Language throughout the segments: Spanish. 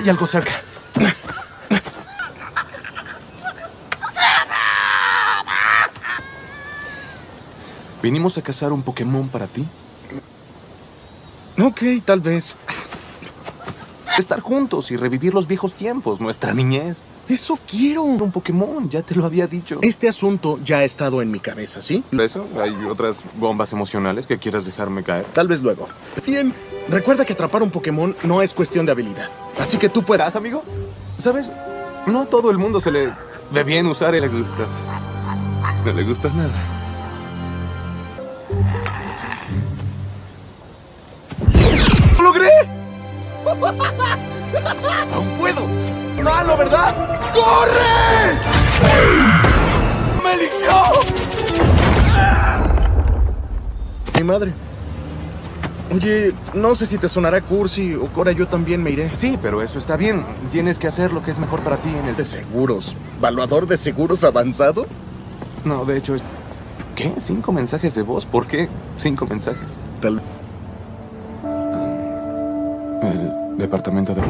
Hay algo cerca. Vinimos a cazar un Pokémon para ti. Ok, tal vez. Estar juntos y revivir los viejos tiempos, nuestra niñez. Eso quiero. Un Pokémon, ya te lo había dicho. Este asunto ya ha estado en mi cabeza, ¿sí? ¿Eso? ¿Hay otras bombas emocionales que quieras dejarme caer? Tal vez luego. Bien, recuerda que atrapar un Pokémon no es cuestión de habilidad. Así que tú puedas. ¿Estás, amigo? ¿Sabes? No a todo el mundo se le ve bien usar le gusta. No le gusta nada. ¡Lo logré! ¡Aún puedo! ¡Malo, verdad! ¡Corre! ¡Me eligió! Mi madre. Oye, no sé si te sonará cursi o Cora, yo también me iré. Sí, pero eso está bien. Tienes que hacer lo que es mejor para ti en el... De seguros. ¿Valuador de seguros avanzado? No, de hecho. ¿Qué? ¿Cinco mensajes de voz? ¿Por qué cinco mensajes? Tal... El departamento de...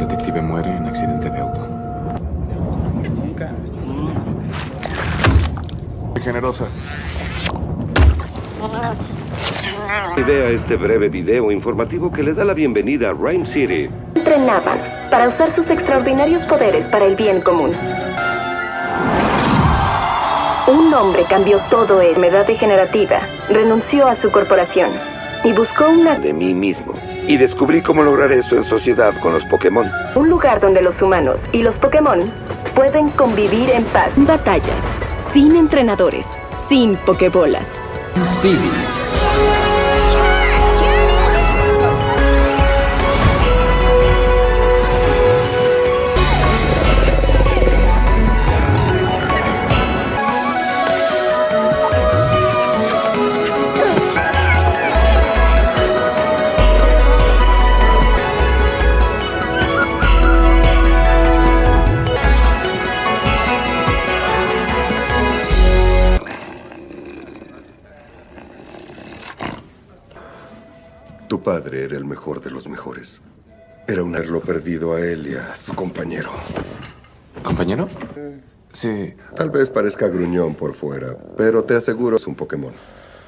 Detective muere en accidente de auto. Generosa. Este breve video informativo que le da la bienvenida a Rhyme City. entrenaban para usar sus extraordinarios poderes para el bien común. Un hombre cambió todo en enfermedad degenerativa, renunció a su corporación y buscó una, De mí mismo. Y descubrí cómo lograr eso en sociedad con los Pokémon. un lugar donde los humanos y los Pokémon pueden convivir en paz. Batallas, sin entrenadores, sin Pokébolas. Tu padre era el mejor de los mejores. Era un haberlo perdido a él y a su compañero. ¿Compañero? Sí. Tal vez parezca gruñón por fuera, pero te aseguro es un Pokémon.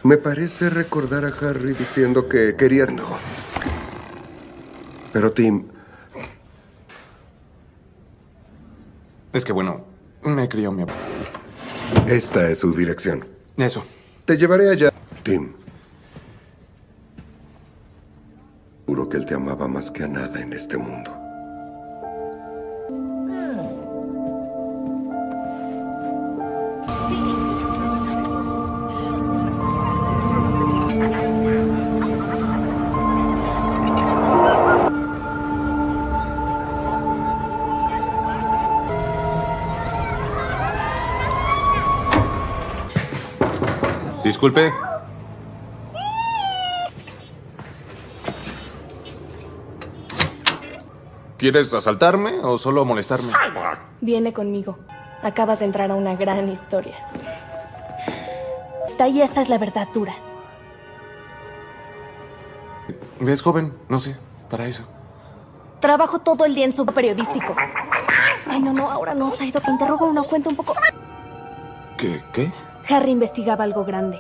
Me parece recordar a Harry diciendo que querías... No. Pero Tim, Es que bueno, me crió mi abuelo. esta es su dirección. Eso. Te llevaré allá. Tim. Juro que él te amaba más que a nada en este mundo. Disculpe. ¿Quieres asaltarme o solo molestarme? Viene conmigo. Acabas de entrar a una gran historia. Está y esa es la verdad dura. ¿Ves, joven? No sé, para eso. Trabajo todo el día en su periodístico. Ay, no, no, ahora no, Saido, que interrogo a una fuente un poco... ¿Qué? ¿Qué? Harry investigaba algo grande.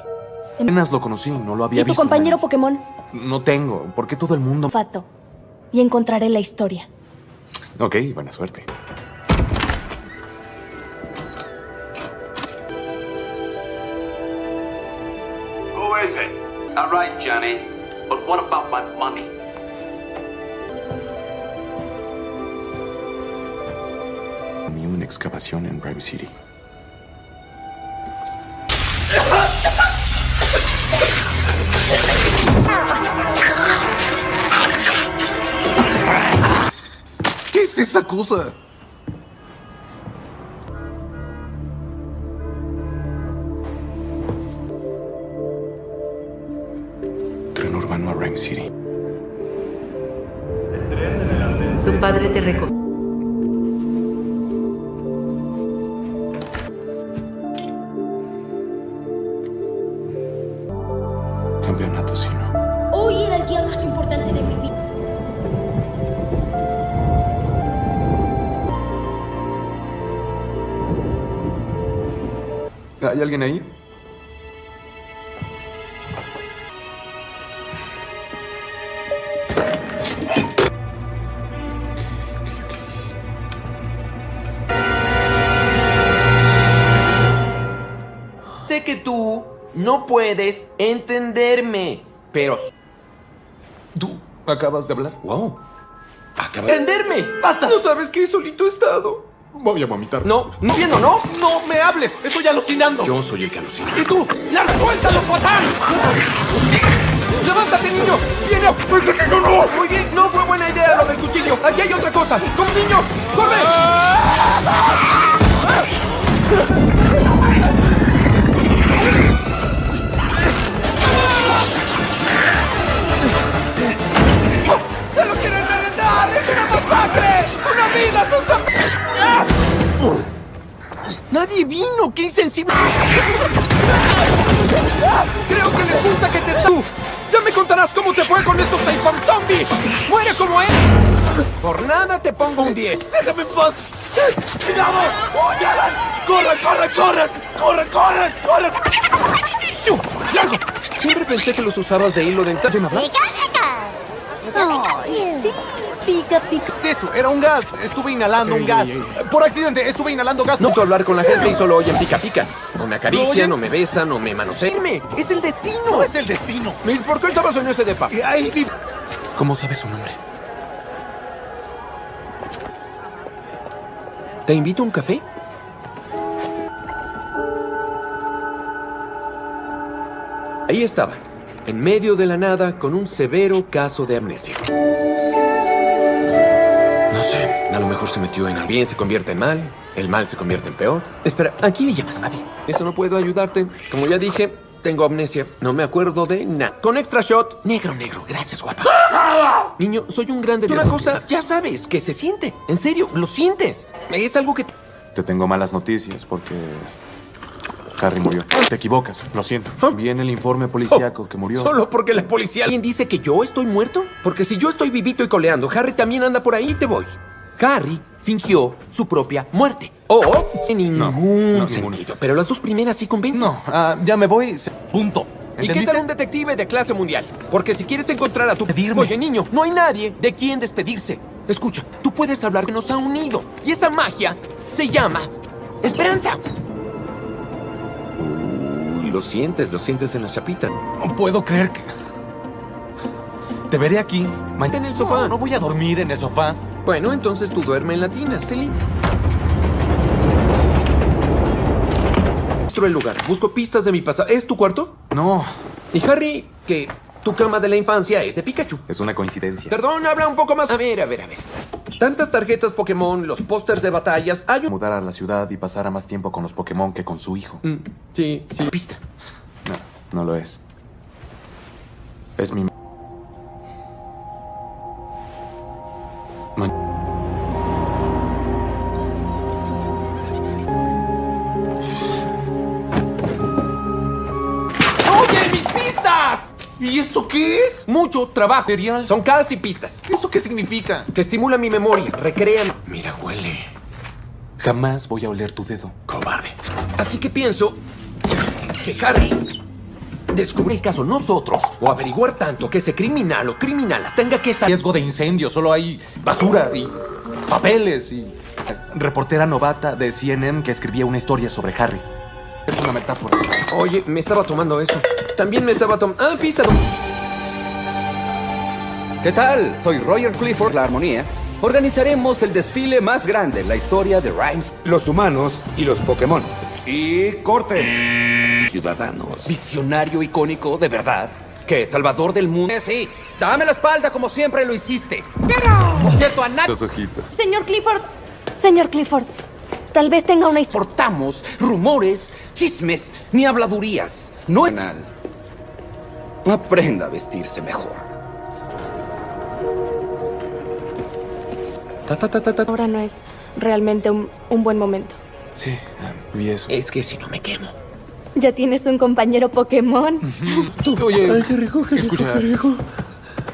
Apenas lo conocí, no lo había ¿Y tu visto. compañero menos. Pokémon? No tengo. ¿Por qué todo el mundo...? Fato. Y encontraré la historia. Ok, buena suerte. Who is it? All right, Johnny. But what about my money? Una excavación en Rhyme City. Esa cosa? Tren ¿Hay alguien ahí? Sé que tú no puedes entenderme, pero... ¿Tú acabas de hablar? ¡Wow! Acabas... ¡Entenderme! ¡Basta! No sabes que solito he estado. Voy a vomitar. No, no viendo, ¿no? ¡No me hables! ¡Estoy alucinando! Yo soy el que alucina. ¿Y tú? ¡Larga, suéltalo, patán! ¡Levántate, niño! ¡Viene! Muy bien, no fue buena idea lo del cuchillo. Aquí hay otra cosa. ¡Como niño! ¡Corre! ¡Se lo quieren merendar! ¡Es una masacre! ¡Una vida asusta! ¡Nadie vino! ¡Qué insensible! Creo que les gusta que te... ¡Tú! ¡Ya me contarás cómo te fue con estos Taipam zombies! ¡Muere como él! Por nada te pongo un 10. ¡Déjame en paz! ¡Cuidado! ¡Oye, Alan! ¡Corre, corre, corre! ¡Corre, corre, corre! ¡Shu! ¡Largo! Siempre pensé que los usabas de hilo dental. Sí, pica, pica. ¿Qué es eso? Era un gas. Estuve inhalando un gas. Por accidente, estuve inhalando gas. No puedo hablar con la gente y solo oyen pica pica. No me ¿No acaricia, oyen? no me besa, no me manosea. ¡Irme! ¡Es el destino! No es el destino. ¿Y ¿Por qué estabas en este depa? Y ahí vi- ¿Cómo sabes su nombre? ¿Te invito a un café? Ahí estaba, en medio de la nada, con un severo caso de amnesia. Sé, a lo mejor se metió en el bien, se convierte en mal, el mal se convierte en peor. Espera, ¿a quién le llamas? A ti. Eso no puedo ayudarte. Como ya dije, tengo amnesia. No me acuerdo de nada. Con extra shot. Negro, negro. Gracias, guapa. Niño, soy un grande. Una cosa, ya sabes, que se siente. En serio, lo sientes. Es algo que... Te tengo malas noticias porque Harry murió. Te equivocas, lo siento. ¿Ah? Viene el informe policíaco que murió. Solo porque la policía... ¿Alguien dice que yo estoy muerto? Porque si yo estoy vivito y coleando, Harry también anda por ahí, te voy. Harry fingió su propia muerte. O en ningún no, ninguno. sentido. Pero las dos primeras sí convencen. No, ah, ya me voy. Punto. ¿Y qué tal un detective de clase mundial? Porque si quieres encontrar a tu... Despedirme. Oye, niño, no hay nadie de quien despedirse. Escucha, tú puedes hablar que nos ha unido. Y esa magia se llama esperanza. Lo sientes, lo sientes en la chapita. No puedo creer que. Te veré aquí. mañana. En el sofá. No, no voy a dormir en el sofá. Bueno, entonces tú duerme en la tina, Celine. El lugar. Busco pistas de mi pasado. ¿Es tu cuarto? No, Y Harry, que tu cama de la infancia es de Pikachu. es una coincidencia. Perdón, habla un poco más. A ver, a ver, a ver. Tantas tarjetas Pokémon, los pósters de batallas. Hay un... Mudar a la ciudad y pasara más tiempo con los Pokémon que con su hijo. Mm, sí, sí. Pista. No, no lo es. Es mi... Man- ¿Y esto qué es? Mucho trabajo. Material. Son casi pistas. ¿Eso qué significa? Que estimulan mi memoria, recrean... Mira, huele. Jamás voy a oler tu dedo. Cobarde. Así que pienso que Harry descubre el caso nosotros o averiguar tanto que ese criminal o criminala tenga que saber. Riesgo de incendio, solo hay basura y papeles y. Reportera novata de CNN que escribía una historia sobre Harry. Es una metáfora. Oye, me estaba tomando eso. También me estaba tomando. Ah, pizza. ¿Qué tal? Soy Roger Clifford, la armonía. Organizaremos el desfile más grande en la historia de Rhymes, los humanos y los Pokémon. Y corte. Ciudadanos. Visionario icónico, de verdad. ¿Qué? ¿Salvador del mundo? Eh, sí. Dame la espalda como siempre lo hiciste. Por cierto, a nadie Los ojitos. Señor Clifford. Señor Clifford. Tal vez tenga una historia. importamos rumores, chismes ni habladurías. No es penal. Aprenda a vestirse mejor. Ta, ta, ta, ta, ta. Ahora no es realmente un, un buen momento. Sí, ah, vi eso. Es que si no me quemo. Ya tienes un compañero Pokémon. Oye, qué rico, qué rico, Escucha. qué rico.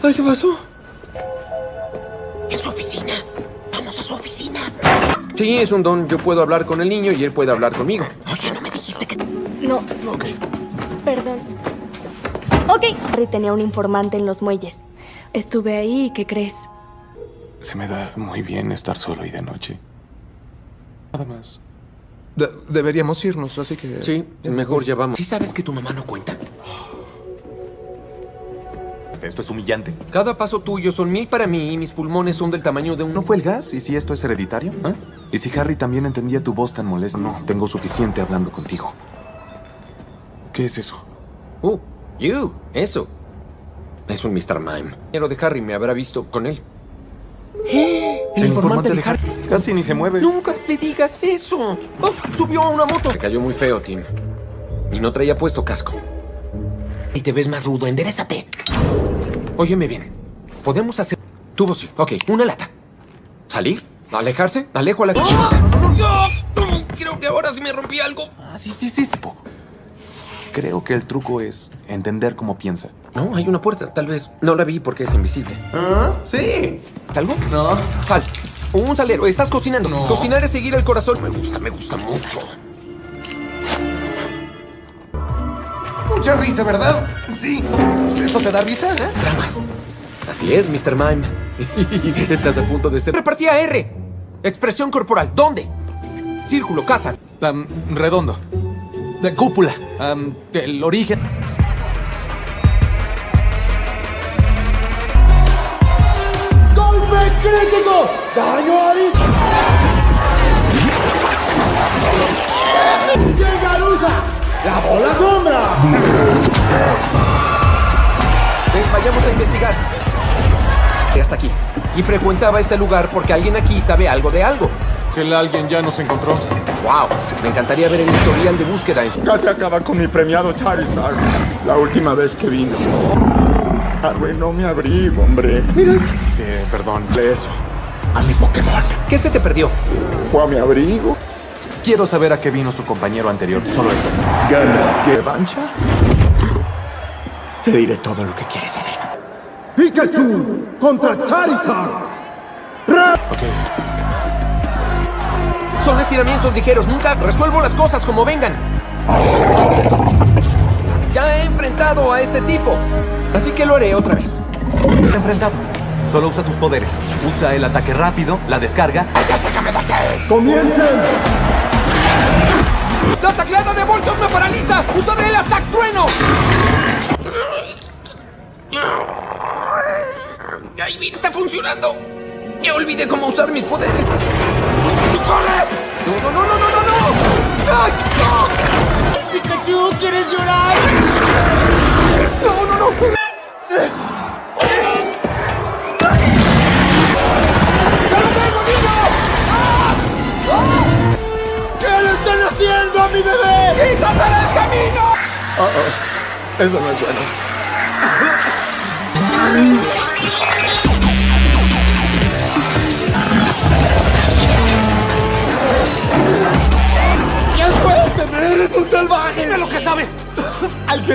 Ay, ¿qué pasó? En su oficina. Vamos a su oficina. Sí, es un don. Yo puedo hablar con el niño y él puede hablar conmigo. Oye, no me dijiste que... No. Perdón. Ok. Harry tenía un informante en los muelles. Estuve ahí y ¿qué crees? se me da muy bien estar solo y de noche. Nada más. De- deberíamos irnos, así que... Sí, mejor ya vamos. ¿Sí sabes que tu mamá no cuenta? Esto es humillante. Cada paso tuyo son mil para mí y mis pulmones son del tamaño de un... ¿No fue el gas? ¿Y si esto es hereditario? ¿Ah? ¿Y si Harry también entendía tu voz tan molesta? No, tengo suficiente hablando contigo. ¿Qué es eso? Uh, you, eso. Es un Mr. Mime. Pero de Harry me habrá visto con él. El, informante, de Harry. Casi ni se mueve. Nunca le digas eso. Oh, subió a una moto. Me cayó muy feo, Tim. Y no traía puesto casco. Y te ves más rudo. Enderezate. Óyeme bien. Podemos hacer... Tubo sí. Ok, una lata. ¿Salir? ¿Alejarse? ¿Alejo a la... Creo que ahora sí me rompí algo. Ah, sí, sí, sí, sí. Creo que el truco es entender cómo piensa. No, hay una puerta. Tal vez no la vi porque es invisible. ¿Ah? Sí. ¿Salgo? No. Sal. Un salero. Estás cocinando. Cocinar es seguir el corazón. Me gusta, me gusta mucho. Mucha risa, ¿verdad? Sí. ¿Esto te da risa, eh? Dramas. Así es, Mr. Mime. Estás a punto de ser. Repartía R. Expresión corporal. ¿Dónde? Círculo, casa. Am, redondo. De cúpula. Am, el origen. ¡Golpe crítico! ¡Daño a ¡Llega Lusa! ¡La bola sombra! Ven, vayamos a investigar. Hasta aquí. Y frecuentaba este lugar porque alguien aquí sabe algo de algo. Alguien ya nos encontró. ¡Wow! Me encantaría ver el historial de búsqueda en su... Casi acaba con mi premiado Charizard. La última vez que vino. Arruinó mi abrigo, hombre. Mira esto. Eh, perdón. Eso. A mi Pokémon. ¿Qué se te perdió? Fue a mi abrigo. Quiero saber a qué vino su compañero anterior. Solo eso. Gana. ¿Qué revancha? Te diré todo lo que quieres saber. Pikachu contra Charizard. Ok. Son estiramientos ligeros. Nunca resuelvo las cosas como vengan. Ya he enfrentado a este tipo. Así que lo haré otra vez. Enfrentado. Solo usa tus poderes. Usa el ataque rápido, la descarga. ¡Comiencen! ¡La tacleada de Voltos me paraliza! ¡Usaré el ataque trueno! ¡Ay, bien, está funcionando! Ya olvidé cómo usar mis poderes. ¡Corre! ¡No, no, no, no, no, no! no! ¡Pikachu, ¿quieres llorar? ¡No, no, no! ¡Ya lo tengo, niño! ¿Qué le están haciendo a mi bebé? ¡Quítate del camino! Eso no es bueno. salvaje! ¡Dime lo que sabes! ¡Al que...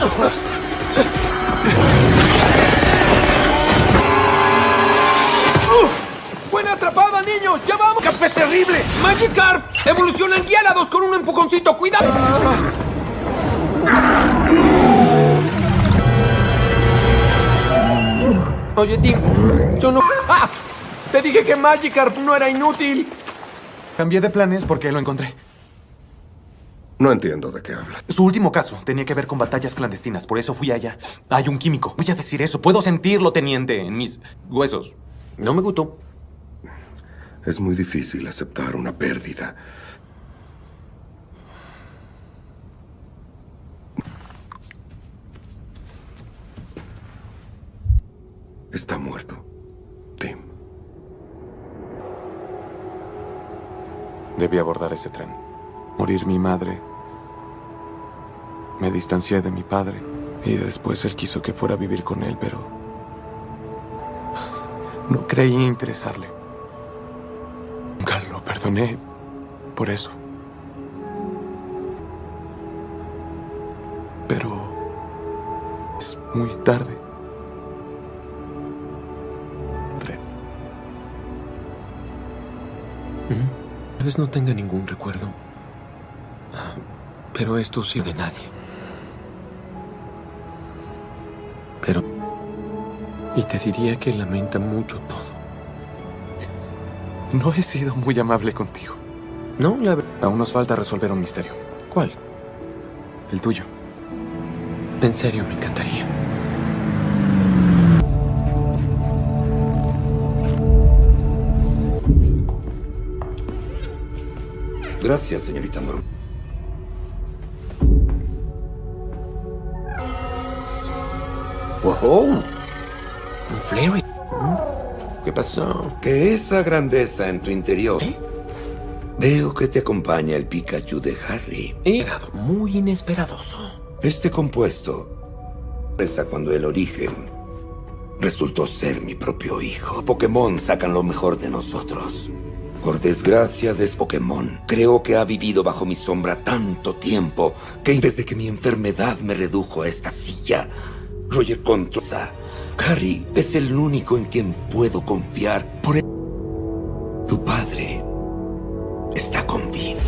¡Buena atrapada, niño! ¡Ya vamos! ¡Cap es terrible! ¡Magikarp! ¡Evoluciona en con un empujoncito! ¡Cuidado! Oye, Tim, yo no... ¡Ah! Te dije que Magikarp no era inútil. Cambié de planes porque lo encontré. No entiendo de qué hablas. Su último caso tenía que ver con batallas clandestinas, por eso fui allá. Hay un químico. Voy a decir eso. Puedo sentirlo, teniente, en mis huesos. No me gustó. Es muy difícil aceptar una pérdida. está muerto. Tim. Debí abordar ese tren. Morir mi madre. Me distancié de mi padre. Y después él quiso que fuera a vivir con él, pero... No creí interesarle. Nunca lo perdoné por eso. Pero... Es muy tarde. Tren. Tal vez no tenga ningún recuerdo. Pero esto sí de nadie. Y te diría que lamenta mucho todo. No he sido muy amable contigo. No, la verdad... Aún nos falta resolver un misterio. ¿Cuál? El tuyo. En serio, me encantaría. Gracias, señorita Norma. ¡Wow! Flary. ¿Qué pasó? Que esa grandeza en tu interior. Veo que te acompaña el Pikachu de Harry. Inesperado, muy inesperadoso. Este compuesto reza cuando el origen resultó ser mi propio hijo. Pokémon sacan lo mejor de nosotros. Por desgracia de Pokémon, creo que ha vivido bajo mi sombra tanto tiempo que desde que mi enfermedad me redujo a esta silla, Roger controla. Harry es el único en quien puedo confiar. Por el... Tu padre está con vida.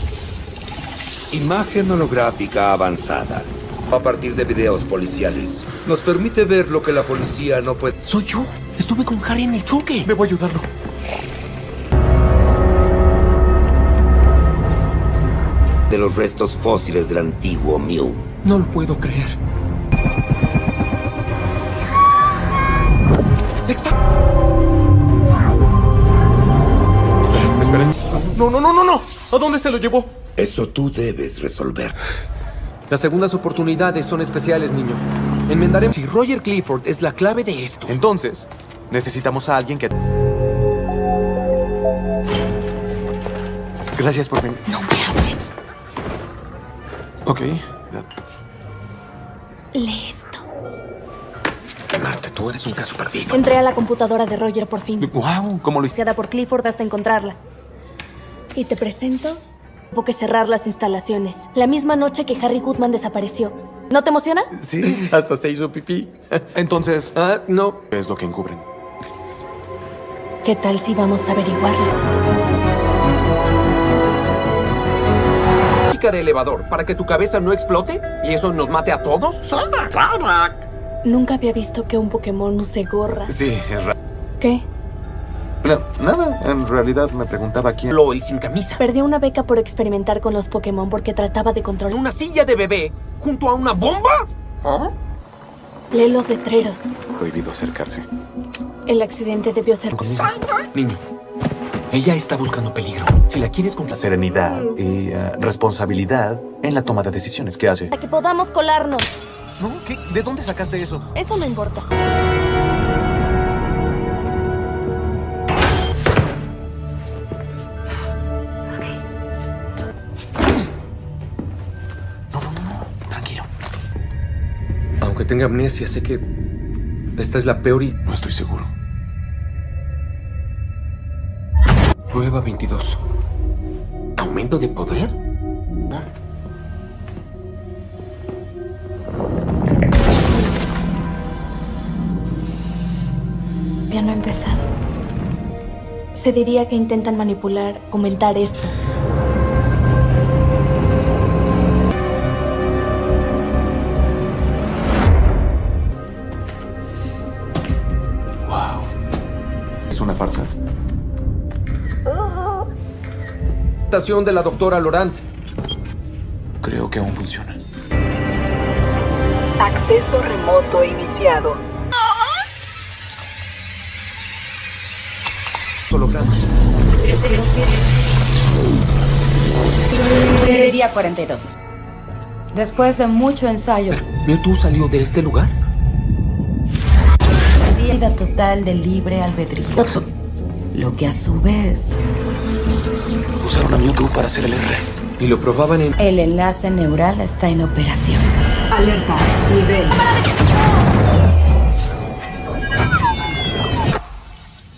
Imagen holográfica avanzada. A partir de videos policiales. Nos permite ver lo que la policía no puede... Soy yo. Estuve con Harry en el choque. Debo ayudarlo. De los restos fósiles del antiguo Mew. No lo puedo creer. No, no, no, no, no. ¿A dónde se lo llevó? Eso tú debes resolver. Las segundas oportunidades son especiales, niño. Enmendaremos. Si Roger Clifford es la clave de esto. Entonces, necesitamos a alguien que... Gracias por venir. No me hables. Ok. Lee esto. Marte, tú eres un caso perdido. Entré a la computadora de Roger por fin. Wow, ¿cómo lo hiciste? Por Clifford hasta encontrarla. Y te presento. Tuvo que cerrar las instalaciones. La misma noche que Harry Goodman desapareció. ¿No te emociona? Sí, hasta se hizo pipí. Entonces... Ah, no. ¿Qué es lo que encubren? ¿Qué tal si vamos a averiguarlo? de elevador para que tu cabeza no explote y eso nos mate a todos? Nunca había visto que un Pokémon use gorra. Sí, es raro. ¿Qué? No, nada, en realidad me preguntaba quién... Lo el sin camisa. Perdió una beca por experimentar con los Pokémon porque trataba de controlar... ¿Una silla de bebé junto a una bomba? Lee los letreros. Prohibido acercarse. El accidente debió ser... Niño, ella está buscando peligro. Si la quieres con La serenidad y eh, responsabilidad en la toma de decisiones. ¿Qué hace? Para que podamos colarnos. ¿No? ¿Qué? ¿De dónde sacaste eso? Eso no importa. Tenga amnesia, sé que esta es la peor y... No estoy seguro. Prueba 22. ¿Aumento de poder? Ya no ha empezado. Se diría que intentan manipular, comentar esto. De la doctora Laurent. Creo que aún funciona. Acceso remoto iniciado. Hologramas. Día 42. Después de mucho ensayo, ¿Mewtwo salió de este lugar? Vida total de libre albedrío. Lo que a su vez Usaron a Mewtwo para hacer el R. Y lo probaban en... el enlace neural está en operación. Alerta. Nivel.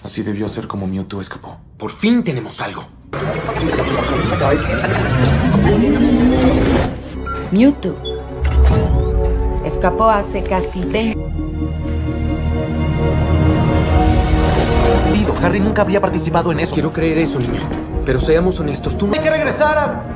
Así debió ser como Mewtwo escapó. Por fin tenemos algo. Mewtwo escapó hace casi 20 Nunca habría participado en eso. Quiero creer eso, niño. Pero seamos honestos, tú no... Hay que regresar a...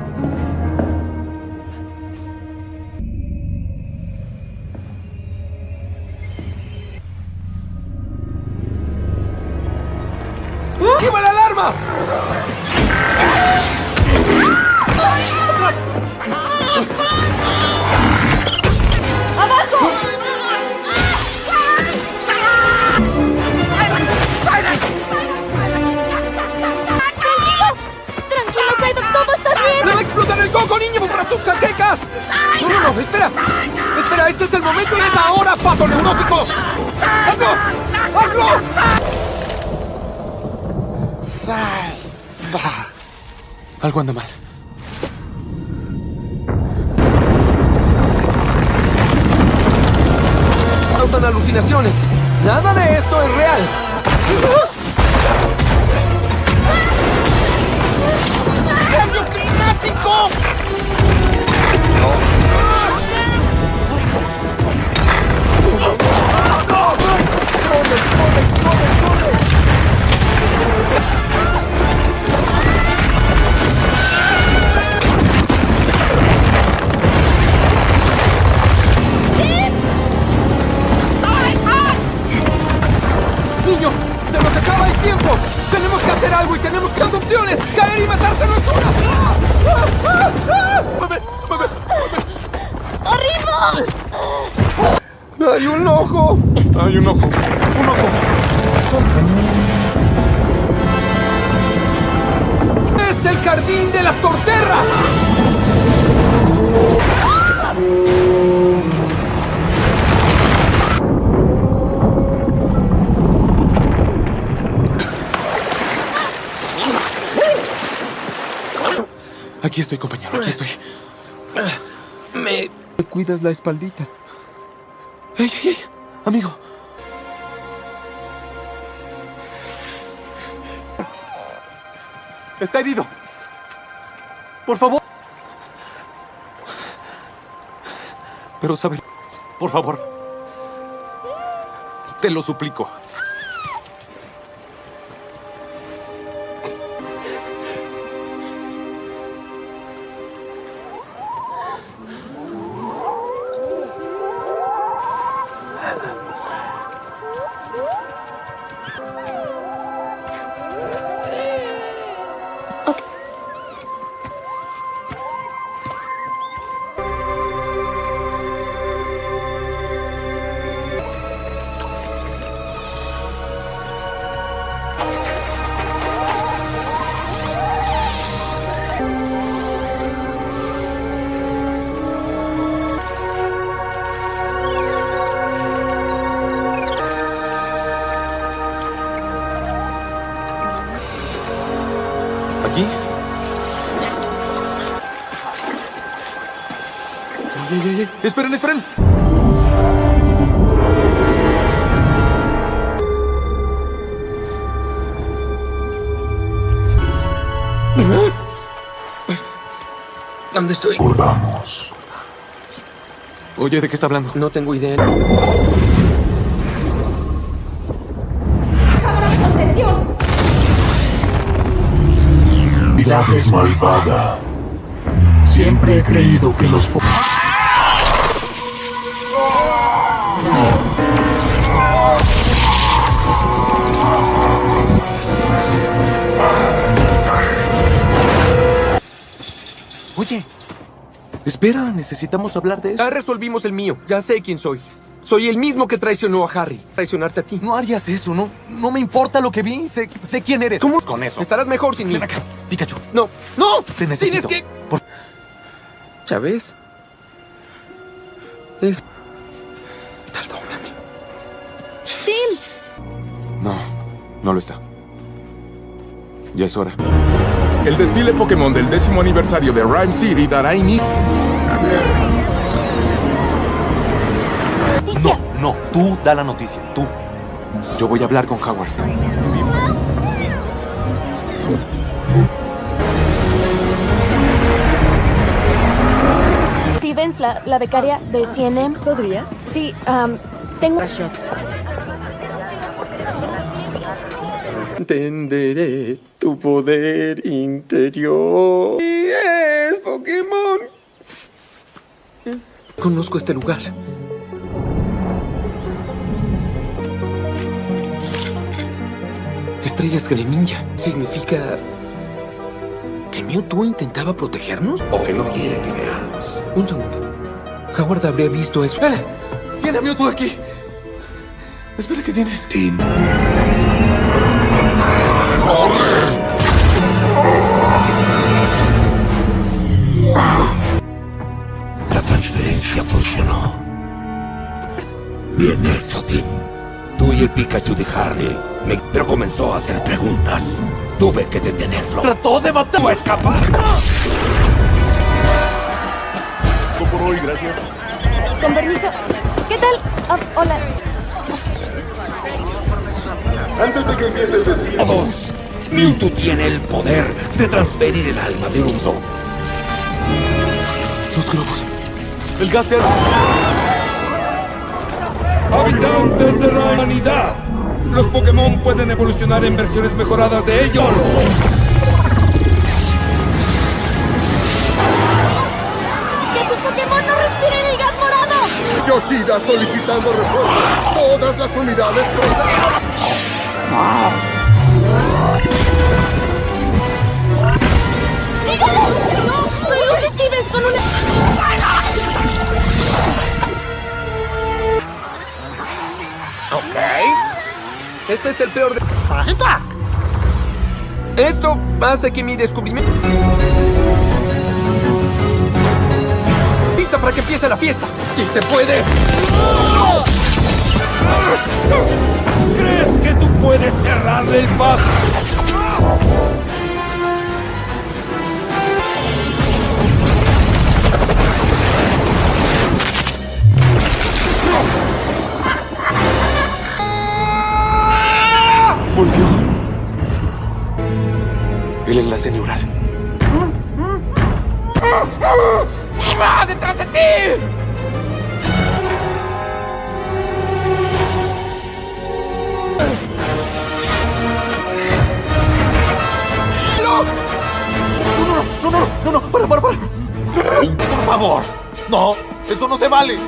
es el momento es ahora, pato neurótico. ¡Hazlo! ¡Hazlo! Salva. Algo anda mal. Causan alucinaciones. Nada de esto es real. ¡Cambio climático! Hay un ojo. Un ojo. ¡Es el jardín de las torterras! Aquí estoy, compañero. Aquí estoy. Me... me cuidas la espaldita. ¡Ey, ey, ey! Amigo. Está herido. Por favor. Pero sabe... Por favor. Te lo suplico. ¿Dónde estoy? Volvamos. Oye, ¿de qué está hablando? No tengo idea. ¡Cámaras de contención! Vida es malvada. Siempre he creído que los... espera, necesitamos hablar de eso. Ya resolvimos el mío. Ya sé quién soy. Soy el mismo que traicionó a Harry. Traicionarte a ti. No harías eso, no, no me importa lo que vi, sé, sé quién eres. ¿Cómo? con eso? Estarás mejor sin mí. Ven acá, Pikachu. No, no. Te necesito. Tienes que... Por- ¿Ya ves? Es... Perdóname. ¡Tim! No lo está. Ya es hora. El desfile Pokémon del décimo aniversario de Rhyme City dará inicio. No, no, tú da la noticia, tú. Yo voy a hablar con Howard. Stevens, la, la becaria de CNM. ¿Podrías? Sí, am, tengo... Entenderé tu poder interior. es Pokémon. Conozco este lugar. Estrellas Greninja. ¿Significa que Mewtwo intentaba protegernos? O que no quiere que veamos. Un segundo. Howard habría visto eso. ¡Eh! ¡Tiene a Mewtwo aquí! Espera, ¿qué tiene? Tim. La transferencia funcionó. Bien hecho, Tim. Tú y el Pikachu de Harry. me- Pero comenzó a hacer preguntas. Tuve que detenerlo. ¡Trató de matar! ¡No escapar! por hoy, gracias. Con permiso. ¿Qué tal? Ah, hola. Antes de que empiece el desfile. Todos. Mewtwo tiene el poder de transferir el alma de un. Los globos. El gas ser- Habitantes de la humanidad. Los Pokémon pueden evolucionar en versiones mejoradas de ellos. ¡Que tus Pokémon no respiren el gas morado! Yoshida solicitando refuerzos. Todas las unidades procedan. ¡Dígale! ¡No! ¡Soy un Stevens con una... Ok. Este es el peor de... ¡Salta! Esto hace que mi descubrimiento... ¡Lista para que empiece la fiesta! ¡Si se puede! ¿Crees que tú puedes cerrarle el paso? Volvió. El enlace neural. ¡Va detrás de ti! ¡No! No, no, no, no, no, no, para, para, para. Por favor. No, eso no se vale.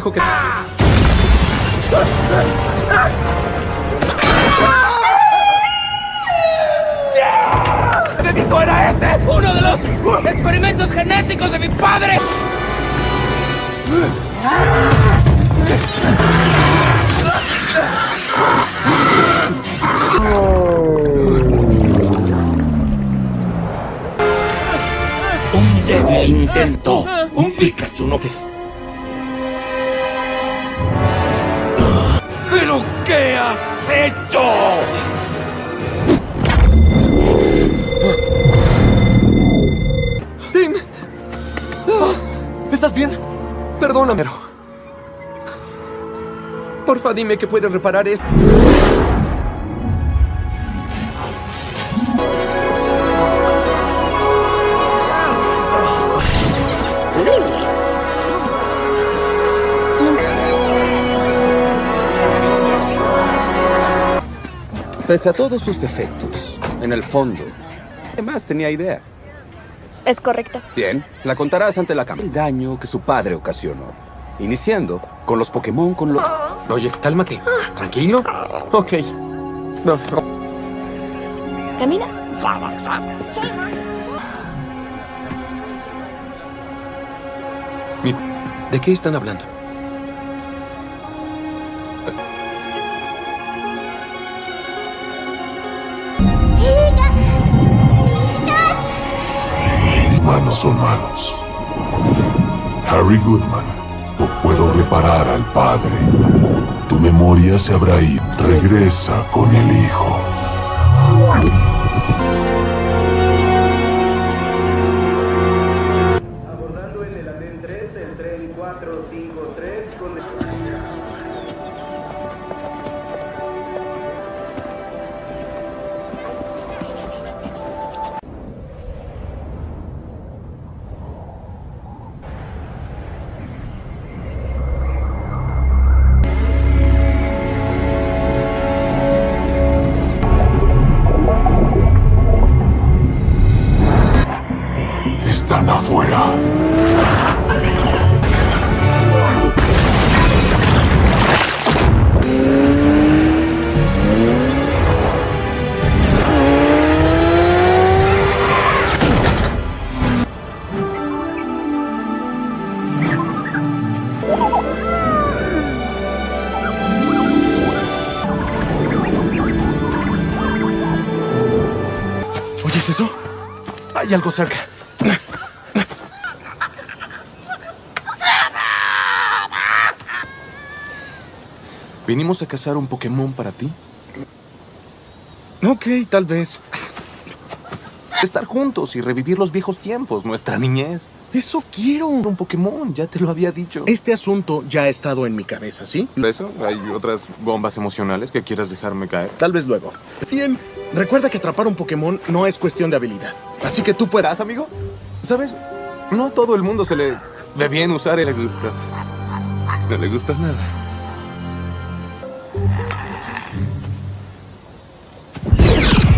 Dijo que... ¡El dedito era ese! ¡Uno de los experimentos genéticos de mi padre! Un débil intento. Un Pikachu no... qué has hecho? ¡Tim! ¿Estás bien? Perdóname. Porfa, dime que puedes reparar esto. Pese a todos sus defectos, en el fondo, además tenía idea. Es correcto. Bien, la contarás ante la cámara. El daño que su padre ocasionó. Iniciando con los Pokémon con los... Oye, cálmate. ¿Tranquilo? Ok. No, no. Camina. ¿De qué están hablando? Humanos son malos. Harry Goodman, no puedo reparar al padre. Tu memoria se habrá ido. Regresa con el hijo. Hay algo cerca. ¿Vinimos a cazar un Pokémon para ti? Ok, tal vez. Estar juntos y revivir los viejos tiempos, nuestra niñez. Eso quiero. Un Pokémon, ya te lo había dicho. Este asunto ya ha estado en mi cabeza, ¿sí? ¿Eso? ¿Hay otras bombas emocionales que quieras dejarme caer? Tal vez luego. Bien, recuerda que atrapar un Pokémon no es cuestión de habilidad. Así que tú puedas, amigo. ¿Sabes? No a todo el mundo se le ve bien usar le gusta. No le gusta nada.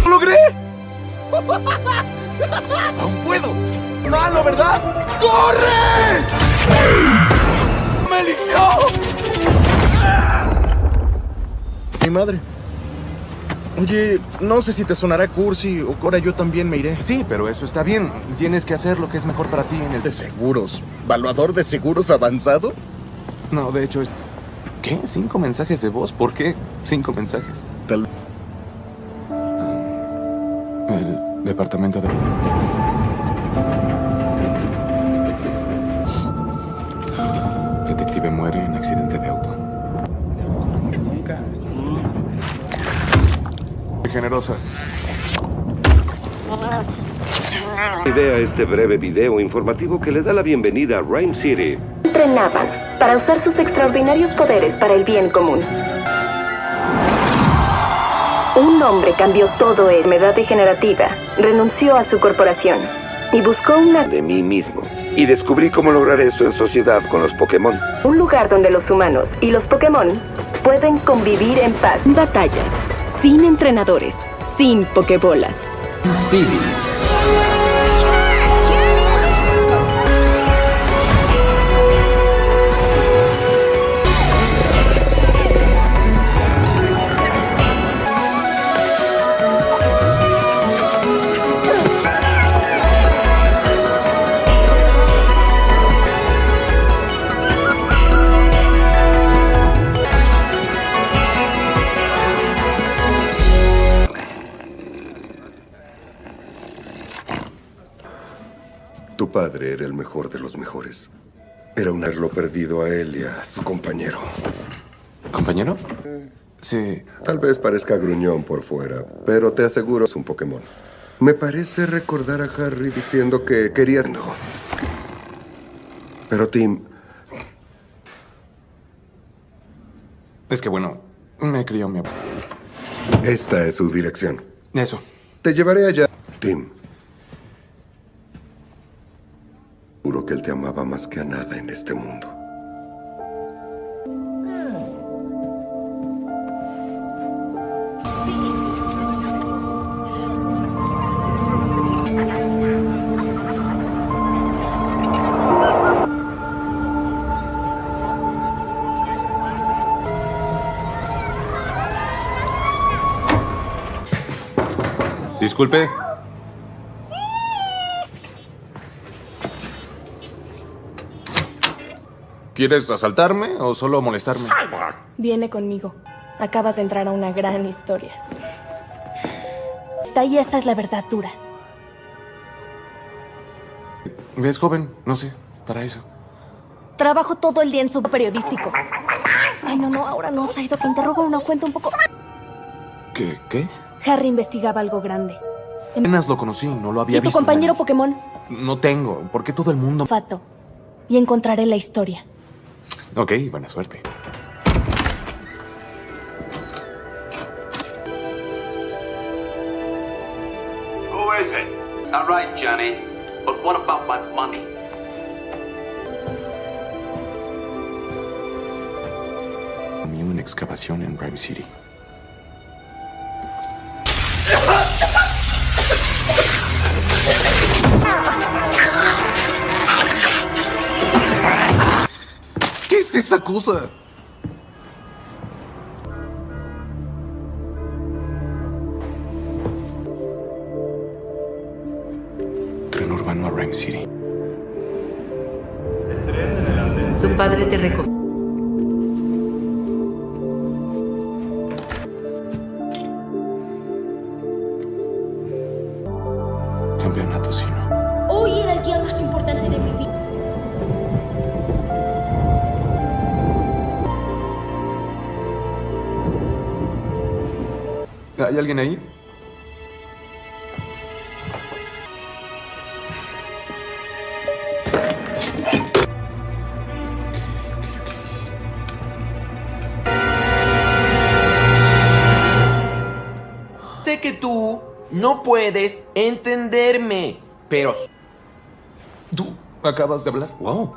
¡Lo logré! ¡Aún puedo! ¡Malo, verdad! ¡Corre! ¡Me eligió! Mi madre. Oye, no sé si te sonará cursi o ahora yo también me iré. Sí, pero eso está bien. Tienes que hacer lo que es mejor para ti en el... ¿De seguros? ¿Valuador de seguros avanzado? No, de hecho es... ¿Qué? ¿Cinco mensajes de voz? ¿Por qué cinco mensajes? Tal... El departamento de... generosa. Idea este breve video informativo que le da la bienvenida a Rhyme City. Entrenaban para usar sus extraordinarios poderes para el bien común. Un hombre cambió todo en enfermedad degenerativa, renunció a su corporación y buscó una De mí mismo. Y descubrí cómo lograr eso en sociedad con los Pokémon. un lugar donde los humanos y los Pokémon pueden convivir en paz. Batallas, sin entrenadores, sin Pokébolas. City. Padre era el mejor de los mejores. Era un haberlo perdido a él y a su compañero. ¿Compañero? Sí. Tal vez parezca gruñón por fuera, pero te aseguro es un Pokémon. Me parece recordar a Harry diciendo que querías... No. Pero Tim, Es que bueno, me crió mi abuelo. esta es su dirección. Eso. Te llevaré allá. Tim. Juro que él te amaba más que a nada en este mundo. Disculpe. ¿Quieres asaltarme o solo molestarme? Viene conmigo. Acabas de entrar a una gran historia. Está y esa es la verdad dura. ¿Ves, joven? No sé, para eso. Trabajo todo el día en su periodístico. Ay, no, no, ahora no, Saido, que interrogo a una fuente un poco... ¿Qué? ¿Qué? Harry investigaba algo grande. Apenas lo conocí, no lo había ¿Y tu visto. compañero Pokémon? No tengo. ¿Por qué todo el mundo...? Fato. Y encontraré la historia. Ok, buena suerte. Who is it? All right, Johnny. But what about my money? Comí una excavación en Rhyme City. ¿Qué es ¿Hay alguien ahí? Sé que tú no puedes entenderme, pero... ¿Tú acabas de hablar? Wow.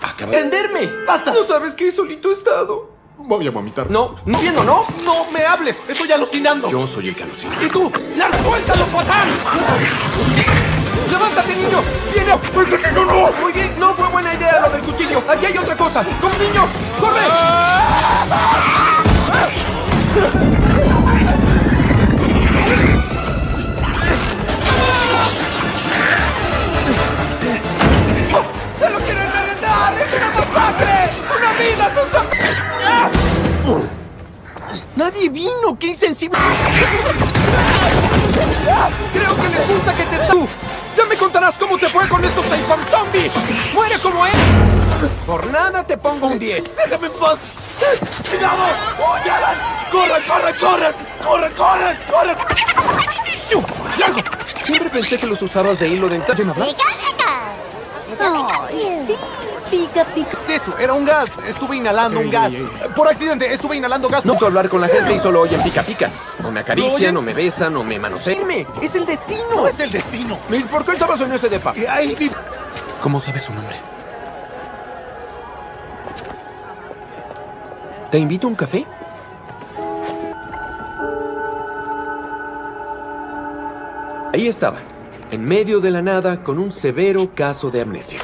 Acabas. ¡Entenderme! ¡Basta! No sabes que solito he estado. Voy a vomitar. No, no entiendo, ¿no? ¡No me hables! ¡Estoy alucinando! Yo soy el que alucina. ¿Y tú? ¡Largo! ¡Suéltalo, patán! ¡Levántate, niño! ¡Viene! ¡El cuchillo no! Muy bien, no fue buena idea lo del cuchillo. Aquí hay otra cosa. ¡Como niño! ¡Corre! ¡Se lo quieren merendar! ¡Es una masacre! ¡Una vida sustancial! ¡Nadie vino! ¡Qué insensible! Creo que les gusta que te... ¡Tú! ¡Ya me contarás cómo te fue con estos Taipam Zombies! ¡Muere como él! Por nada te pongo un 10. ¡Déjame en paz! ¡Cuidado! ¡Oye, Alan! ¡Corre, corre, corre! ¡Corre, corre, corre! ¡Shu! ¡Largo! Siempre pensé que los usabas de hilo dental. ¿Quién habla? Ay, sí. Pica, pica. ¿Qué es eso? Era un gas. Estuve inhalando un gas. Por accidente, estuve inhalando gas. No puedo hablar con la gente y solo oyen pica pica. No me ¿No acarician, no me besan, no me manosean. ¡Es el destino! No es el destino. ¿Y ¿Por qué estabas en este depa? Ahí vi- ¿Cómo sabes su nombre? ¿Te invito a un café? Ahí estaba, en medio de la nada, con un severo caso de amnesia.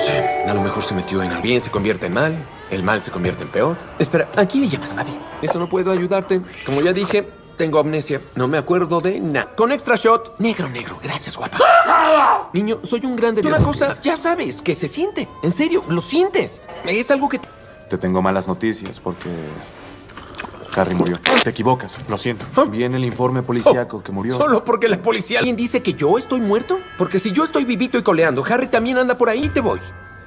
No sé, a lo mejor se metió en el bien, se convierte en mal, el mal se convierte en peor. Espera, ¿a quién le llamas, Maddie? Eso no puedo ayudarte. Como ya dije, tengo amnesia. No me acuerdo de nada. Con extra shot. Negro, negro. Gracias, guapa. Niño, soy un grande de una cosa. Ya sabes, que se siente. En serio, lo sientes. Es algo que... Te tengo malas noticias porque Harry murió. Te equivocas, lo siento. Viene el informe policíaco que murió. Solo porque la policía... ¿Alguien dice que yo estoy muerto? Porque si yo estoy vivito y coleando, Harry también anda por ahí y te voy.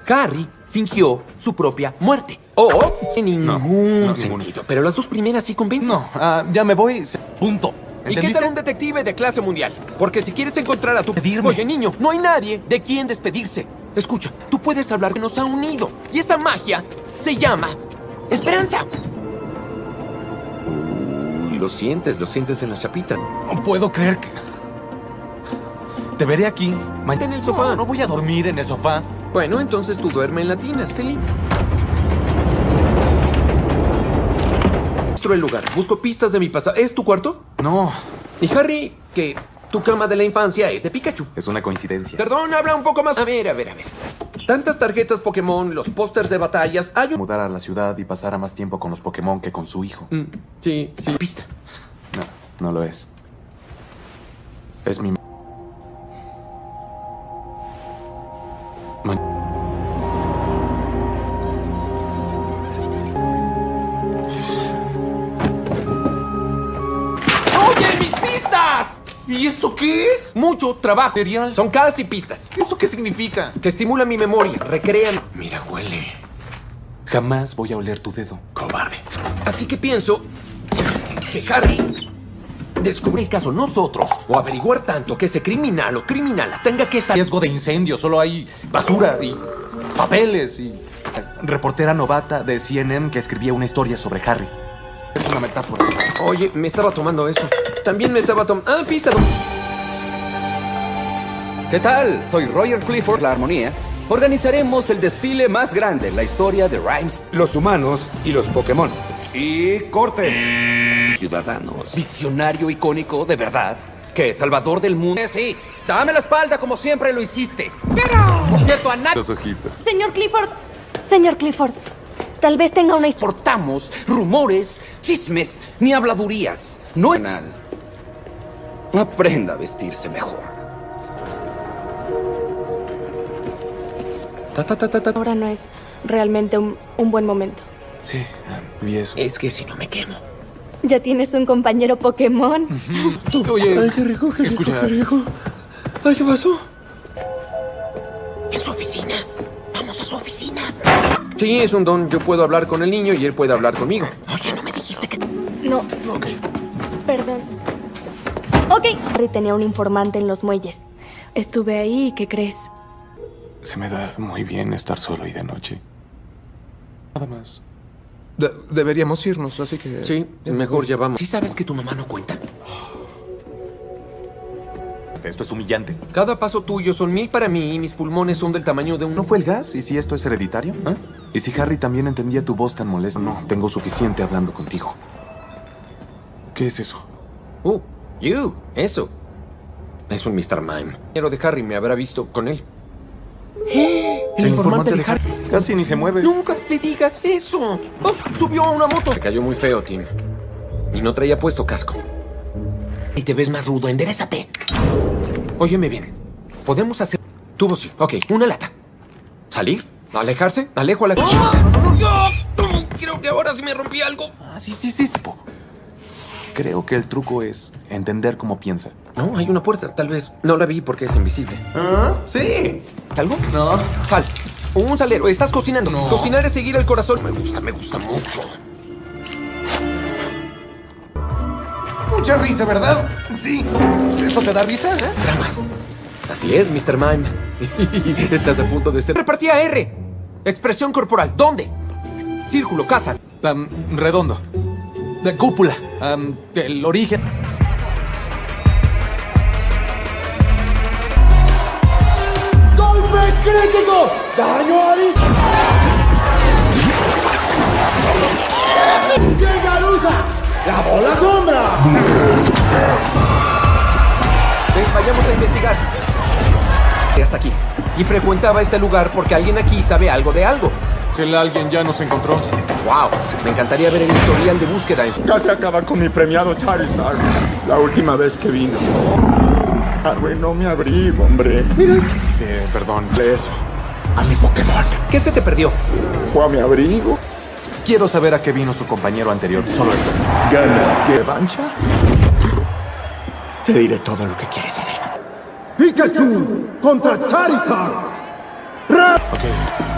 Harry fingió su propia muerte. O en ningún no, sentido. ninguno. Pero las dos primeras sí convencen. No, ah, ya me voy. Punto. ¿Y qué tal un detective de clase mundial? Porque si quieres encontrar a tu... Pedirme. Oye, niño, no hay nadie de quien despedirse. Escucha, tú puedes hablar que nos ha unido. Y esa magia se llama esperanza. Lo sientes, lo sientes en la chapita. No puedo creer que... Te veré aquí. Mañana En el sofá. No, no voy a dormir en el sofá. Bueno, entonces tú duerme en la tina, Celine. El lugar. Busco pistas de mi pasado. ¿Es tu cuarto? No, Y Harry, que tu cama de la infancia es de Pikachu. es una coincidencia. Perdón, habla un poco más. A ver, a ver, a ver. Tantas tarjetas Pokémon, los pósters de batallas. Hay un. Mudar a la ciudad y pasara más tiempo con los Pokémon que con su hijo. Mm, sí, sí. Pista. No. No lo es. Es mi... Ma- ¿Y esto qué es? Mucho trabajo. Son casi pistas. ¿Eso qué significa? Que estimulan mi memoria, recrean. Mira, huele. Jamás voy a oler tu dedo. Cobarde. Así que pienso que Harry descubrir el caso nosotros o averiguar tanto que ese criminal o criminala tenga que saber. Riesgo de incendio, solo hay basura y papeles y... Reportera novata de CNN que escribía una historia sobre Harry. Es una metáfora. Oye, me estaba tomando eso. También me estaba tomando. Ah, pizza. ¿Qué tal? Soy Roger Clifford, la armonía. Organizaremos el desfile más grande en la historia de Rhymes. Los humanos y los Pokémon. Y corte. Ciudadanos. Visionario icónico, de verdad. ¿Qué? ¿Salvador del mundo? Eh, sí. Dame la espalda como siempre lo hiciste. Por cierto, a nadie Los ojitos. Señor Clifford. Señor Clifford. Tal vez tenga una historia. importamos rumores, chismes ni habladurías. No penal. Aprenda a vestirse mejor. Ta, ta, ta, ta, ta. Ahora no es realmente un, un buen momento. Sí, vi eso. Es que si no me quemo. Ya tienes un compañero Pokémon. Oye, Ay, qué rico, qué rico, escucha. qué rico. Ay, ¿qué pasó? ¿En su oficina? Vamos a su oficina. Sí, es un don. Yo puedo hablar con el niño y él puede hablar conmigo. Oye, no me dijiste que. No. Perdón. Ok. Harry tenía un informante en los muelles. Estuve ahí y ¿qué crees? Se me da muy bien estar solo y de noche. Nada más. De- deberíamos irnos, así que... Sí, mejor ya vamos. ¿Sí sabes que tu mamá no cuenta? Esto es humillante. Cada paso tuyo son mil para mí y mis pulmones son del tamaño de un... ¿No fue el gas? ¿Y si esto es hereditario? ¿Ah? ¿Y si Harry también entendía tu voz tan molesta? No, tengo suficiente hablando contigo. ¿Qué es eso? Uh, you, eso. Es un Mr. Mime. Pero de Harry me habrá visto con él. El, informante, de Harry. Casi ni se mueve. Nunca le digas eso. Oh, subió a una moto. Me cayó muy feo, Tim. Y no traía puesto casco. Y te ves más rudo. Enderezate. Óyeme bien. Podemos hacer... Tubo sí. Ok, una lata. ¿Salir? ¿Alejarse? ¿Alejo a la... Creo que ahora sí me rompí algo. Ah, sí, sí, sí. sí. Creo que el truco es entender cómo piensa. No, hay una puerta. Tal vez no la vi porque es invisible. ¿Ah? Sí. ¿Algo? No. Sal. Un salero. Estás cocinando. Cocinar es seguir el corazón. Me gusta, me gusta mucho. Mucha risa, ¿verdad? Sí. ¿Esto te da risa? ¿eh? Dramas. Así es, Mr. Mime. Estás a punto de ser. Repartía R. Expresión corporal. ¿Dónde? Círculo, casa. Redondo. De cúpula. Am, el origen. ¡Golpe crítico! ¡Daño a ¡Llega Lusa! ¡La bola sombra! Ven, vayamos a investigar. Hasta aquí. Y frecuentaba este lugar porque alguien aquí sabe algo de algo. Que el alguien ya nos encontró. Wow. Me encantaría ver el historial de búsqueda en su... Casi acaba con mi premiado Charizard. La última vez que vino. Arruinó mi abrigo, hombre. Mira esto. Eh, perdón. Eso. A mi Pokémon. ¿Qué se te perdió? ¿Fue a mi abrigo? Quiero saber a qué vino su compañero anterior. Solo esto. ¿Gana revancha? Te diré todo lo que quieres saber. ¡Pikachu contra Charizard! Ok.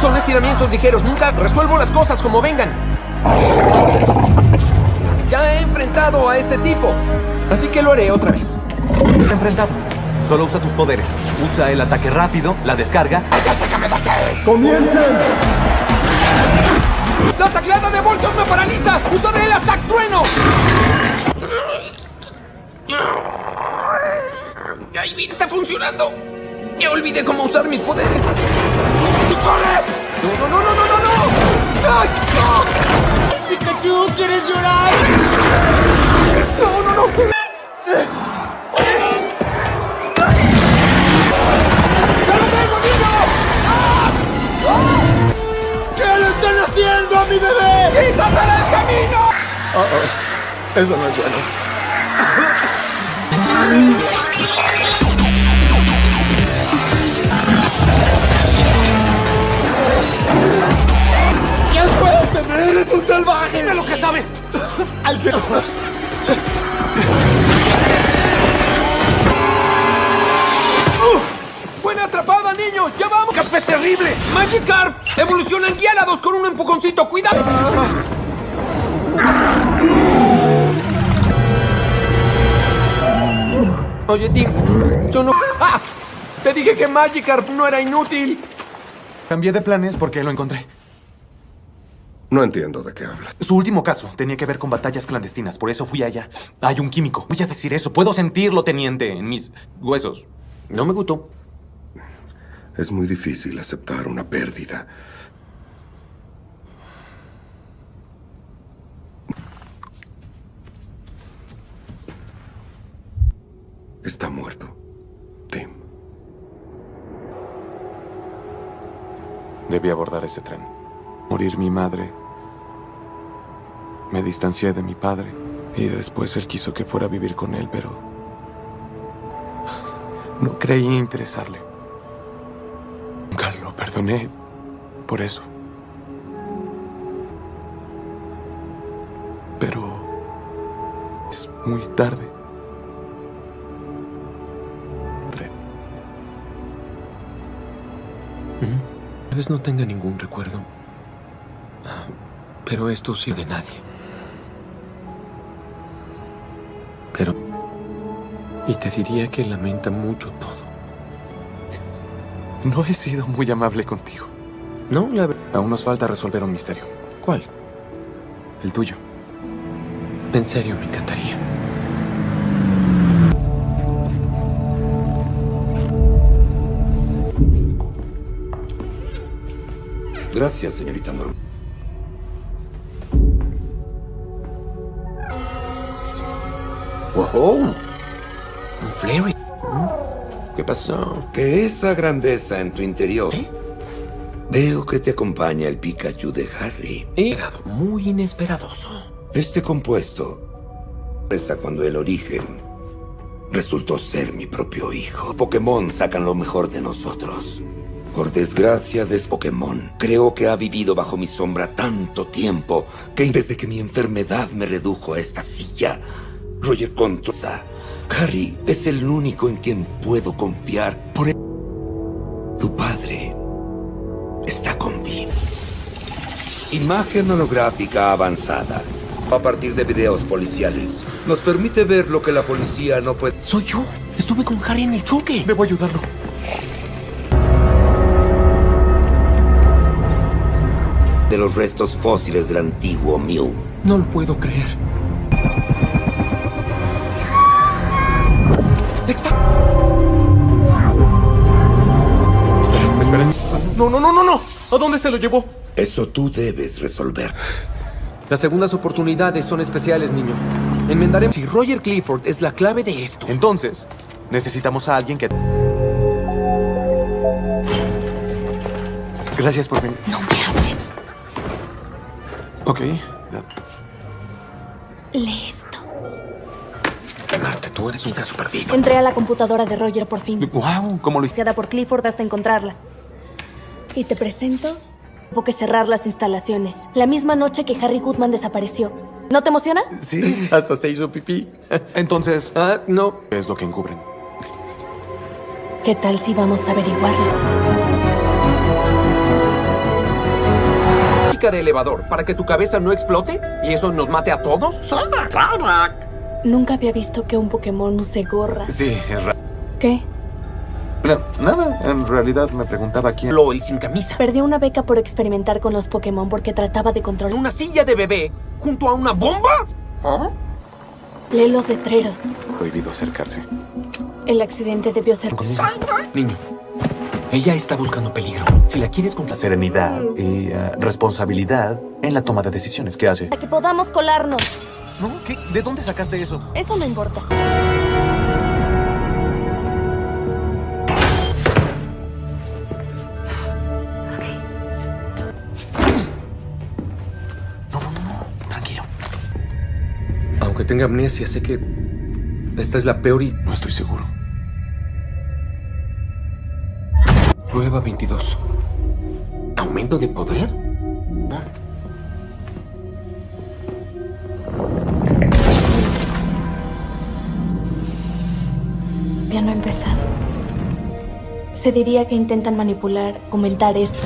Son estiramientos ligeros. Nunca resuelvo las cosas como vengan. Ya he enfrentado a este tipo. Así que lo haré otra vez. Enfrentado. Solo usa tus poderes. Usa el ataque rápido, la descarga. ¡Comiencen! ¡La tacleada de Voltos me paraliza! ¡Usaré el ataque trueno! ¡Ay, bien, está funcionando! Ya olvidé cómo usar mis poderes. ¡Corre! ¡No, no, no, no, no, no! no! ¡Ay, no! ¡Pikachu, ¿quieres llorar? ¡No, no, no! ¡Ya lo tengo, niño! ¡Ah! ¡Ah! ¿Qué le están haciendo a mi bebé? ¡Quítate del camino! Eso no es bueno. ¡Eres un salvaje! ¡Dime lo que sabes! Al que... ¡Buena atrapada, niño! ¡Ya vamos! ¡Cap es terrible! ¡Magikarp! ¡Evoluciona en Gyarados con un empujoncito! ¡Cuidado! Oye, Tim, yo no... ¡Ah! Te dije que Magikarp no era inútil. Cambié de planes porque lo encontré. No entiendo de qué habla. Su último caso tenía que ver con batallas clandestinas, por eso fui allá. Hay un químico. Voy a decir eso. Puedo sentirlo, teniente, en mis huesos. No me gustó. Es muy difícil aceptar una pérdida. Está muerto. Tim. Debí abordar ese tren. Morir mi madre. Me distancié de mi padre. Y después él quiso que fuera a vivir con él, pero... No creí interesarle. Nunca lo perdoné por eso. Pero... Es muy tarde. Tal vez no tenga ningún recuerdo. Pero esto sí de nadie. Y te diría que lamenta mucho todo. No he sido muy amable contigo. No, la verdad... Aún nos falta resolver un misterio. ¿Cuál? El tuyo. En serio, me encantaría. Gracias, señorita Norma. ¡Wow! Un Flary. ¿Qué pasó? Que esa grandeza en tu interior. Veo que te acompaña el Pikachu de Harry. Inesperado, muy inesperadoso. Este compuesto reza cuando el origen resultó ser mi propio hijo. Pokémon sacan lo mejor de nosotros. Por desgracia de Pokémon, creo que ha vivido bajo mi sombra tanto tiempo que desde que mi enfermedad me redujo a esta silla, Roger controla. Harry es el único en quien puedo confiar. Por tu padre está con vida. Imagen holográfica avanzada. A partir de videos policiales. Nos permite ver lo que la policía no puede. Soy yo. Estuve con Harry en el choque. Debo ayudarlo. De los restos fósiles del antiguo Mew. No lo puedo creer. No, no, no, no, no. ¿A dónde se lo llevó? Eso tú debes resolver. Las segundas oportunidades son especiales, niño. Enmendaremos. Si Roger Clifford es la clave de esto. Entonces, necesitamos a alguien que... Gracias por venir. No me hables. Ok. Lee esto. Marte, tú eres un caso perdido. Entré a la computadora de Roger por fin. Wow, ¿cómo lo hiciste? Por Clifford hasta encontrarla. Y te presento. Hubo que cerrar las instalaciones. La misma noche que Harry Goodman desapareció. ¿No te emociona? Sí. Hasta se hizo pipí. Entonces... Ah, no. ¿Qué es lo que encubren? ¿Qué tal si vamos a averiguarlo? de elevador para que tu cabeza no explote y eso nos mate a todos? Nunca había visto que un Pokémon use gorra. Sí, es raro. ¿Qué? No, nada, en realidad me preguntaba quién... Lo y sin camisa. Perdí una beca por experimentar con los Pokémon porque trataba de controlar... ¿Una silla de bebé junto a una bomba? Lee los letreros. Prohibido acercarse. El accidente debió ser... Niño, ella está buscando peligro. Si la quieres con la serenidad y uh, responsabilidad en la toma de decisiones que hace. Para que podamos colarnos. ¿No? ¿Qué? ¿De dónde sacaste eso? Eso no importa. Aunque tenga amnesia, sé que esta es la peor y... No estoy seguro. Prueba 22. ¿Aumento de poder? Ya no ha empezado. Se diría que intentan manipular, comentar esto.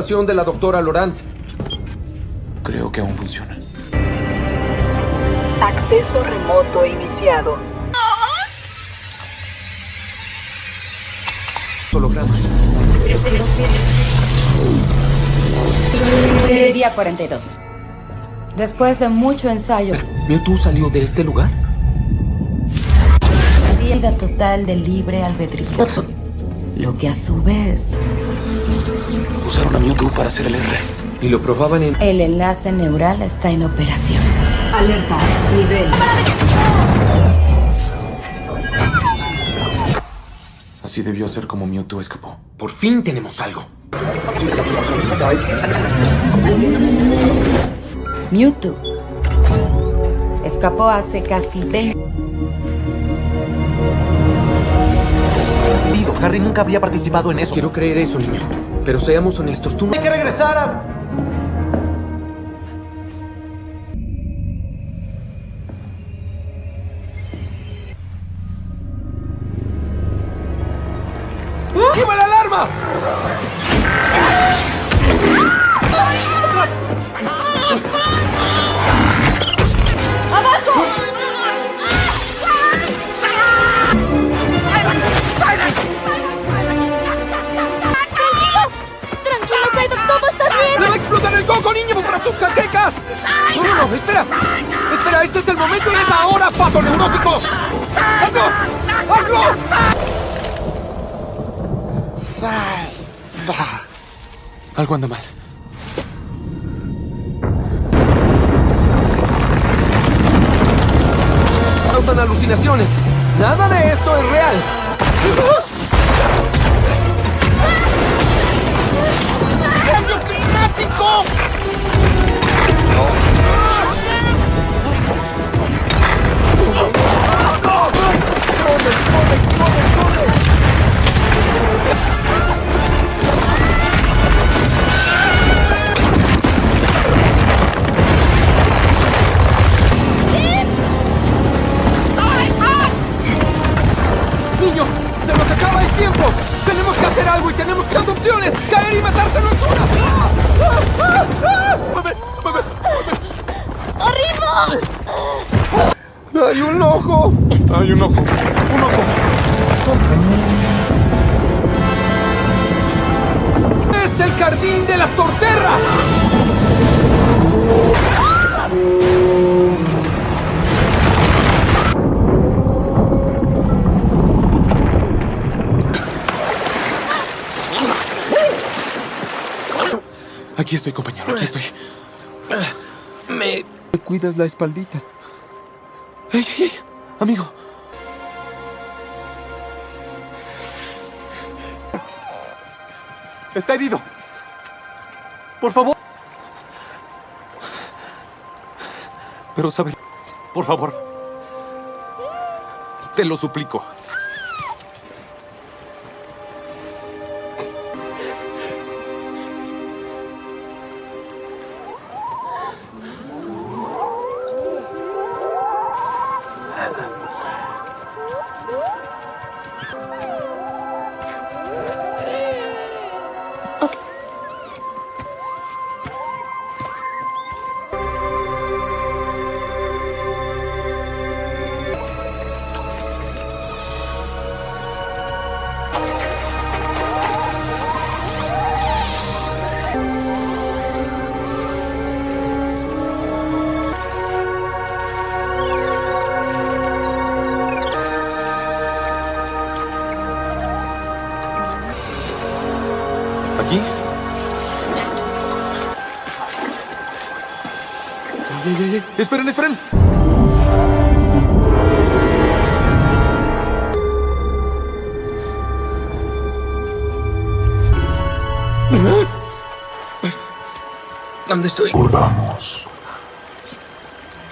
De la doctora Laurent. Creo que aún funciona. Acceso remoto iniciado. Hologramas. Día 42. Después de mucho ensayo, ¿Mewtwo salió de este lugar? vida total de libre albedrío. Lo que a su vez, Usaron a Mewtwo para hacer el R. Y lo probaban en... el enlace neural está en operación. Alerta. Nivel. Así debió ser como Mewtwo escapó. Por fin tenemos algo. Mewtwo escapó hace casi 20 Harry nunca había participado en eso. Quiero creer eso, niño. Pero seamos honestos, tú no... Hay que regresar a... momento y es ahora, pato neurótico. ¡Hazlo! ¡Hazlo! Salva. Algo anda mal. Causan alucinaciones. Nada de esto es real. ¡Cambio climático! ¡Niño! ¡Hay un ojo! Hay un ojo. ¡Es el jardín de las torterras! Aquí estoy, compañero. Aquí estoy. Me... Me cuidas la espaldita. ¡Ey, ey, ey! Amigo. Está herido. Por favor. Pero sabe... Por favor. Te lo suplico.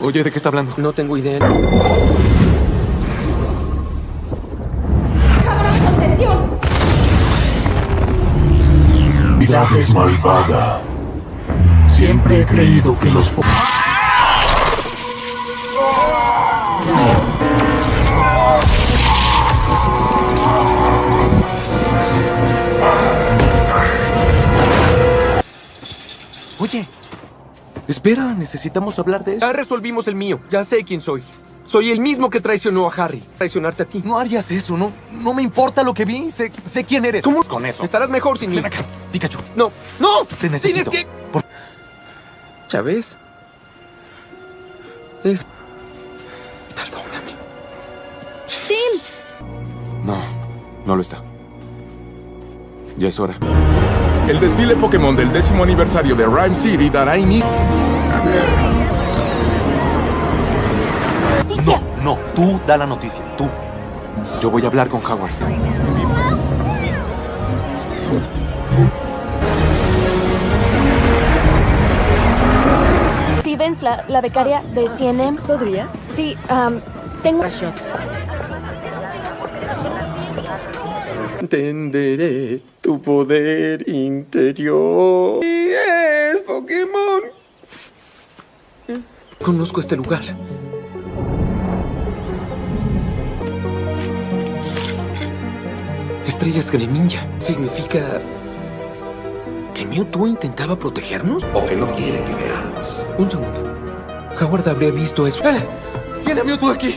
Oye, ¿de qué está hablando? No tengo idea. ¡Contención! Vida es malvada. Siempre he creído que los... espera, necesitamos hablar de eso. Ya resolvimos el mío. Ya sé quién soy. Soy el mismo que traicionó a Harry. Traicionarte a ti. No harías eso, no, no me importa lo que vi, sé, sé quién eres. ¿Cómo? con eso? Estarás mejor sin mí. Ven acá, Pikachu. No, no. Te necesito. Tienes que. Por- ¿Ya ves? Es. Perdóname. ¡Tim! No, no lo está. Ya es hora. El desfile Pokémon del décimo aniversario de Rhyme City dará inicio. No, no, tú da la noticia, tú. Yo voy a hablar con Howard. Stevens, la, la becaria de CNM. ¿Podrías? Sí, am, tengo... Entenderé tu poder interior. Y es Pokémon. Conozco este lugar. Estrellas Greninja significa que Mewtwo intentaba protegernos. O que no quiere que veamos. Un segundo. Howard habría visto eso. ¡Eh! ¡Tiene a Mewtwo aquí!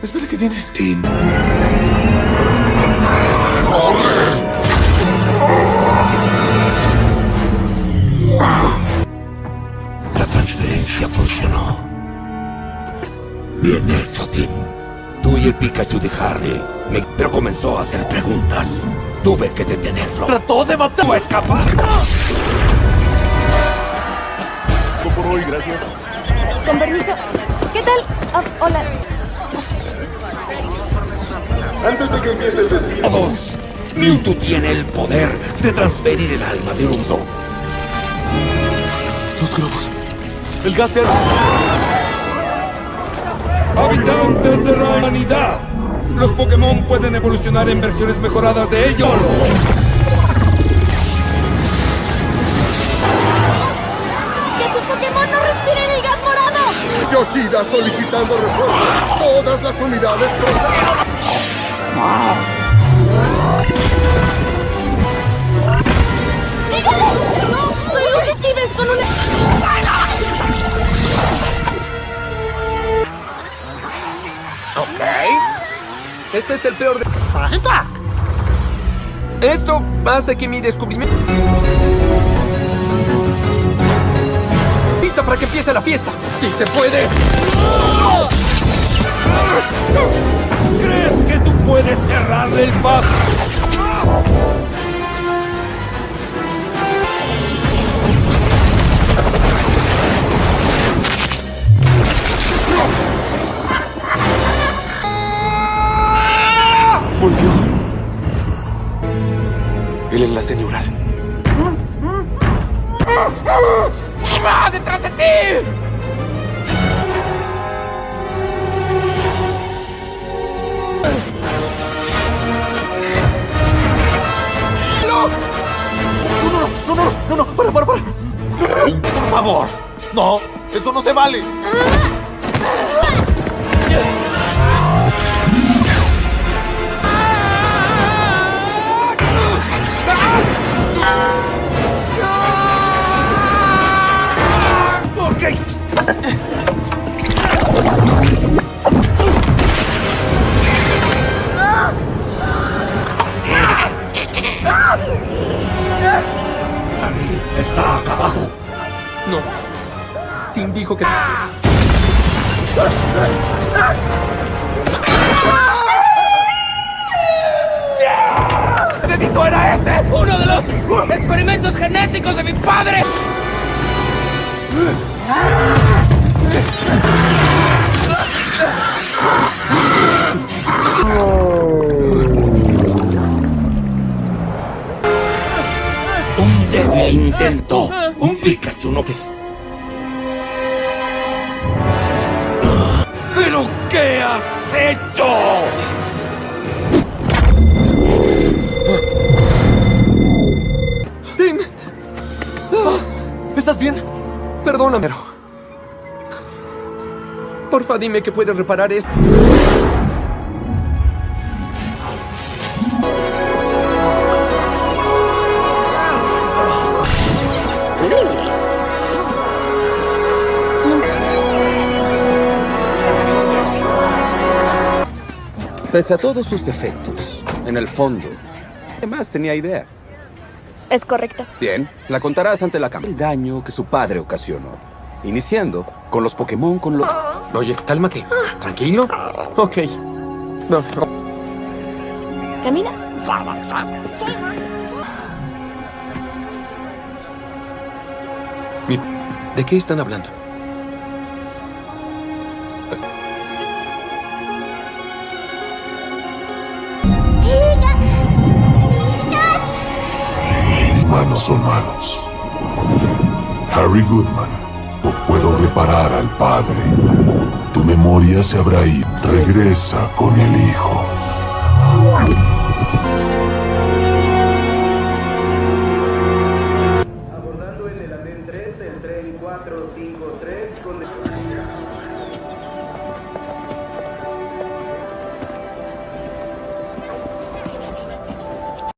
Espera, ¿qué tiene? Tim. Funcionó. Bien hecho, Tim. Tú y el Pikachu de Harry. me- Pero comenzó a hacer preguntas. Tuve que detenerlo. ¡Trató de matar! ¡No escapar! Por hoy, gracias. Con permiso. ¿Qué tal? Ah, hola. Antes de que empiece el desfile. Todos. Mewtwo tiene el poder de transferir el alma de un zoo. Los globos. El gas era... Habitantes de la humanidad. Los Pokémon pueden evolucionar en versiones mejoradas de ellos. ¡Que tus Pokémon no respiren el gas morado! Yoshida solicitando refuerzos. Todas las unidades proceden. ¡Dígale! ¡Soy Lucy Stevens con una... Ok. Este es el peor de... ¡Santa! Esto hace que mi descubrimiento... ¡Pista para que empiece la fiesta! ¡Si se puede! ¿Crees que tú puedes cerrarle el paso? El enlace neural. ¡Va detrás de ti! ¡No! No, no, no, no, no, no, para, para, para. Por favor. No, eso no se vale. Está acabado. No. Tim dijo que... ¡Qué dedito era ese! ¡Uno de los experimentos genéticos de mi padre! Un débil intento. Un Pikachu no... ¿Pero qué has hecho? Perdóname. Porfa, dime que puedes reparar esto. Pese a todos sus defectos, en el fondo, además tenía idea. Es correcto. Bien, la contarás ante la cámara. El daño que su padre ocasionó. Iniciando con los Pokémon con los... Oye, cálmate. ¿Tranquilo? Ok. No. Camina. Mi- ¿De qué están hablando? Manos son manos. Harry Goodman, no puedo reparar al padre. Tu memoria se habrá ido. Regresa con el hijo.